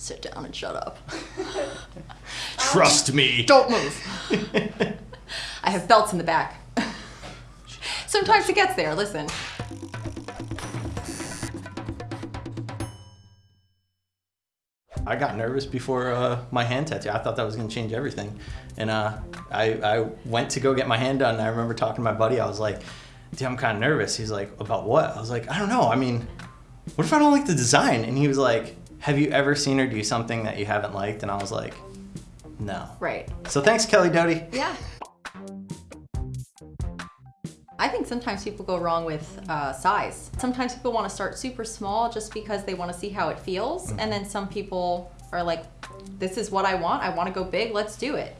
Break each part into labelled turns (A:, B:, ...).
A: sit down and shut up.
B: Trust me.
A: Don't move. I have belts in the back. Sometimes it gets there, listen.
B: I got nervous before uh, my hand tattoo. I thought that was gonna change everything. And uh, I, I went to go get my hand done. And I remember talking to my buddy. I was like, dude, I'm kind of nervous. He's like, about what? I was like, I don't know. I mean, what if I don't like the design? And he was like, have you ever seen her do something that you haven't liked? And I was like, no.
A: Right.
B: So thanks, Kelly Doty.
A: Yeah. I think sometimes people go wrong with uh, size. Sometimes people want to start super small just because they want to see how it feels. And then some people are like, this is what I want. I want to go big. Let's do it.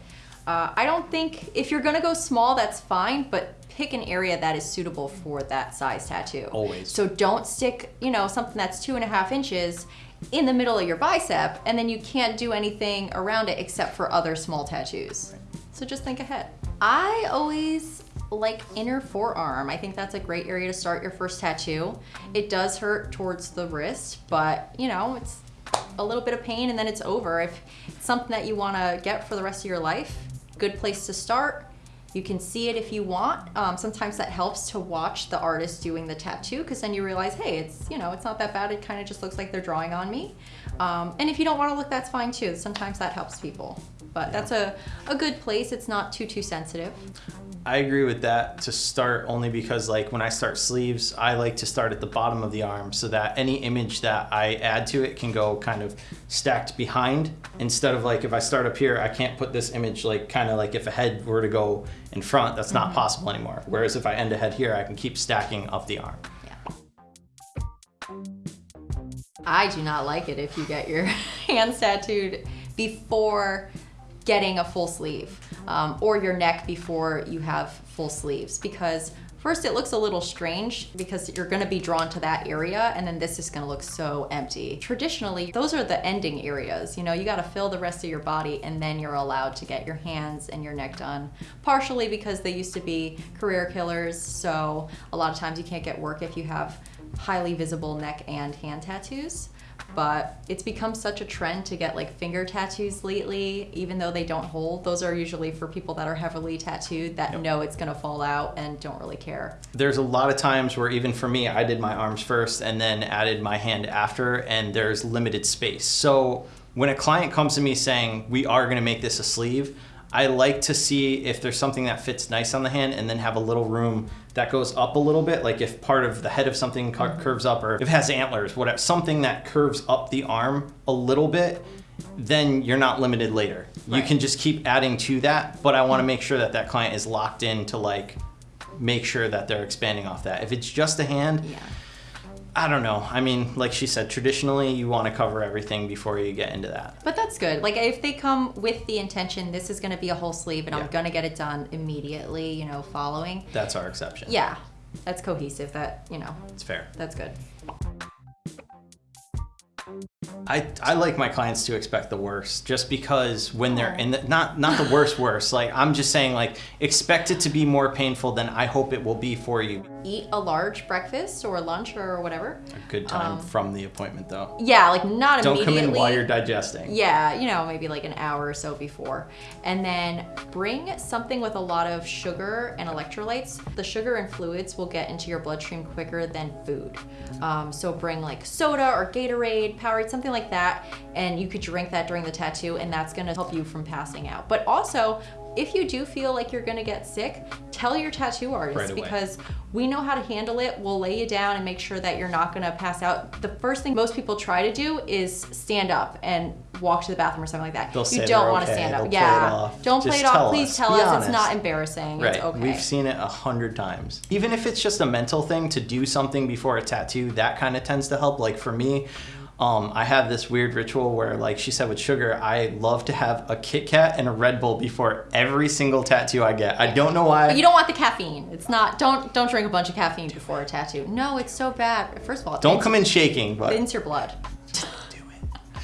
A: Uh, I don't think if you're going to go small, that's fine, but pick an area that is suitable for that size tattoo.
B: Always.
A: So don't stick, you know, something that's two and a half inches in the middle of your bicep and then you can't do anything around it except for other small tattoos. So just think ahead. I always like inner forearm. I think that's a great area to start your first tattoo. It does hurt towards the wrist, but you know, it's a little bit of pain and then it's over. If it's something that you want to get for the rest of your life, good place to start. You can see it if you want. Um, sometimes that helps to watch the artist doing the tattoo because then you realize, hey, it's you know, it's not that bad. It kind of just looks like they're drawing on me. Um, and if you don't want to look, that's fine too. Sometimes that helps people. But that's a, a good place. It's not too too sensitive.
B: I agree with that to start only because like when I start sleeves, I like to start at the bottom of the arm so that any image that I add to it can go kind of stacked behind instead of like if I start up here, I can't put this image like kind of like if a head were to go in front, that's not mm-hmm. possible anymore. Whereas if I end a head here, I can keep stacking up the arm. Yeah.
A: I do not like it if you get your hands tattooed before getting a full sleeve um, or your neck before you have full sleeves because first it looks a little strange because you're going to be drawn to that area and then this is going to look so empty. Traditionally, those are the ending areas. You know, you got to fill the rest of your body and then you're allowed to get your hands and your neck done. Partially because they used to be career killers, so a lot of times you can't get work if you have highly visible neck and hand tattoos but it's become such a trend to get like finger tattoos lately even though they don't hold. Those are usually for people that are heavily tattooed that know it's going to fall out and don't really care.
B: There's a lot of times where even for me, I did my arms first and then added my hand after, and there's limited space. So when a client comes to me saying, we are gonna make this a sleeve, I like to see if there's something that fits nice on the hand and then have a little room that goes up a little bit. Like if part of the head of something cur- mm-hmm. curves up or if it has antlers, whatever, something that curves up the arm a little bit, then you're not limited later. You can just keep adding to that, but I wanna make sure that that client is locked in to like, make sure that they're expanding off that. If it's just a hand,
A: yeah
B: I don't know. I mean, like she said, traditionally you want to cover everything before you get into that.
A: but that's good like if they come with the intention this is going to be a whole sleeve and i'm going to get it done immediately you know following
B: That's our exception.
A: yeah that's cohesive that you know
B: It's fair.
A: that's good
B: I, I like my clients to expect the worst just because when they're in the, not not the worst worst like I'm just saying like expect it to be more painful than I hope it will be for you.
A: eat a large breakfast or lunch or whatever
B: A good time from the appointment though.
A: yeah like not
B: Don't come
A: immediately
B: in while you're digesting.
A: Yeah, you know, maybe like an hour or so before. And then bring something with a lot of sugar and electrolytes. The sugar and fluids will get into your bloodstream quicker than food. Um, so bring like soda or Gatorade, Powerade, something like that. And you could drink that during the tattoo, and that's gonna help you from passing out. But also, if you do feel like you're gonna get sick, tell your tattoo artist
B: Right
A: because we know how to handle it. We'll lay you down and make sure that you're not gonna pass out. The first thing most people try to do is stand up and walk to the bathroom or something like that.
B: They'll
A: you don't want to
B: okay.
A: stand up.
B: They'll play it
A: yeah.
B: off.
A: Don't play
B: Just
A: it off. Please
B: us.
A: tell
B: Be
A: us it's not embarrassing.
B: Right.
A: It's okay.
B: We've seen it a hundred times. Even if it's just a mental thing to do something before a tattoo, that kind of tends to help. Like for me, um, I have this weird ritual where, like she said, with sugar, I love to have a Kit Kat and a Red Bull before every single tattoo I get. I don't know why.
A: you don't want the caffeine. It's not. Don't don't drink a bunch of caffeine before a tattoo. No, it's so bad. First of all,
B: don't come in shaking, but
A: thins your blood.
B: do it.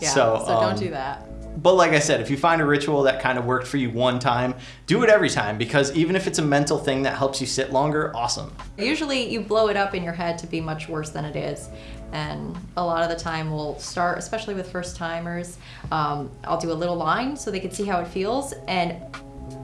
A: Yeah.
B: So,
A: So,
B: um,
A: don't do that.
B: But like I said, if you find a ritual that kind of worked for you one time, do it every time because even if it's a mental thing that helps you sit longer, awesome.
A: Usually you blow it up in your head to be much worse than it is. And a lot of the time we'll start, especially with first timers, um, I'll do a little line so they can see how it feels. And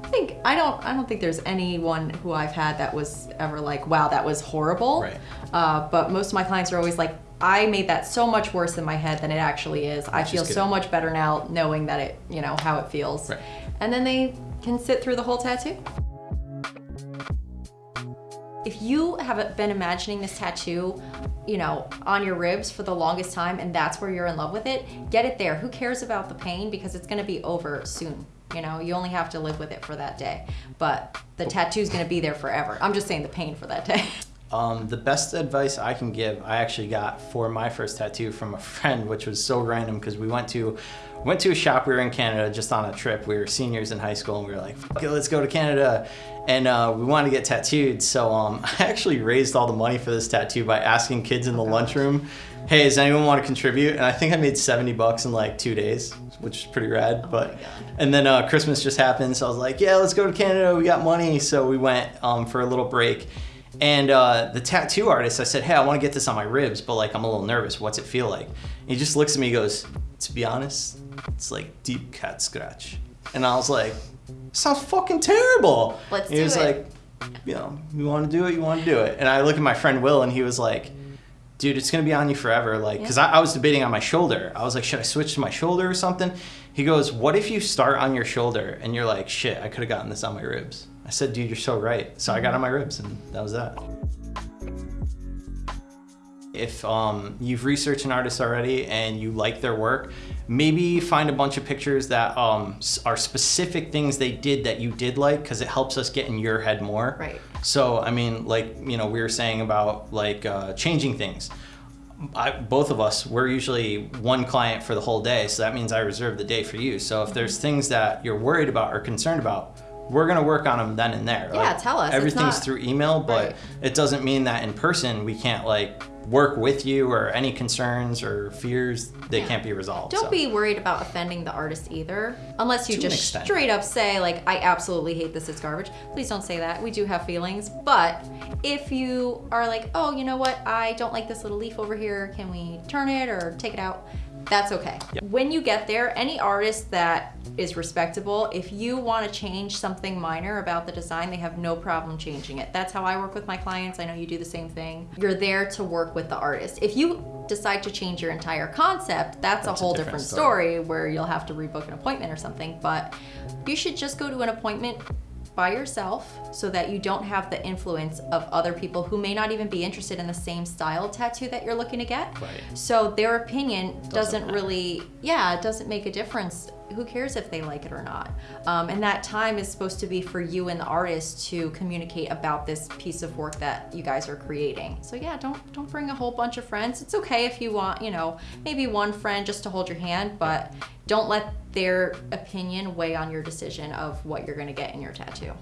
A: I think I don't I don't think there's anyone who I've had that was ever like, wow, that was horrible.
B: Right.
A: Uh, but most of my clients are always like, I made that so much worse in my head than it actually is. I feel so much better now knowing that it, you know, how it feels.
B: Right.
A: And then they can sit through the whole tattoo. If you have been imagining this tattoo, you know, on your ribs for the longest time and that's where you're in love with it, get it there. Who cares about the pain because it's going to be over soon. You know, you only have to live with it for that day. But the oh. tattoo's going to be there forever. I'm just saying the pain for that day.
B: Um, the best advice I can give, I actually got for my first tattoo from a friend, which was so random because we went to went to a shop. We were in Canada just on a trip. We were seniors in high school, and we were like, "Fuck it, let's go to Canada," and uh, we wanted to get tattooed. So um, I actually raised all the money for this tattoo by asking kids in the lunchroom, "Hey, does anyone want to contribute?" And I think I made seventy bucks in like two days, which is pretty rad. but and then uh, Christmas just happened, so I was like, "Yeah, let's go to Canada. We got money." So we went um, for a little break. And uh, the tattoo artist, I said, hey, I want to get this on my ribs, but like I'm a little nervous. What's it feel like? And he just looks at me, and goes, to be honest, it's like deep cat scratch. And I was like, sounds fucking terrible.
A: Let's
B: and he was
A: it.
B: like, you know, you want to do it, you want to do it. And I look at my friend Will, and he was like, dude, it's gonna be on you forever. Like, cause I, I was debating on my shoulder. I was like, should I switch to my shoulder or something? He goes, what if you start on your shoulder and you're like, shit, I could have gotten this on my ribs. I said, dude, you're so right. So I got on my ribs, and that was that. If um, you've researched an artist already and you like their work, maybe find a bunch of pictures that um, are specific things they did that you did like, because it helps us get in your head more.
A: Right.
B: So I mean, like you know, we were saying about like uh, changing things. I, both of us, we're usually one client for the whole day, so that means I reserve the day for you. So if there's things that you're worried about or concerned about, we're gonna work on them then and there.
A: Yeah, tell us.
B: Everything's
A: not-
B: through email, but
A: Right.
B: it doesn't mean that in person we can't like work with you or any concerns or fears they
A: Yeah.
B: can't be resolved.
A: Don't
B: so.
A: be worried about offending the artist either, unless you
B: To
A: just straight up say like, "I absolutely hate this. It's garbage." Please don't say that. We do have feelings, but if you are like, "Oh, you know what? I don't like this little leaf over here. Can we turn it or take it out?" That's okay.
B: Yep.
A: When you get there, any artist that is respectable, if you want to change something minor about the design, they have no problem changing it. That's how I work with my clients. I know you do the same thing. You're there to work with the artist. If you decide to change your entire concept, that's,
B: That's a
A: a whole
B: different
A: different
B: story.
A: story where you'll have to rebook an appointment or something. But you should just go to an appointment by yourself so that you don't have the influence of other people who may not even be interested in the same style tattoo that you're looking to get.
B: Right.
A: So their opinion doesn't,
B: matter.
A: really, yeah, it doesn't make a difference. Who cares if they like it or not? Um, and that time is supposed to be for you and the artist to communicate about this piece of work that you guys are creating. So yeah, don't don't bring a whole bunch of friends. It's okay if you want, you know, maybe one friend just to hold your hand, but don't let their opinion weigh on your decision of what you're going to get in your tattoo.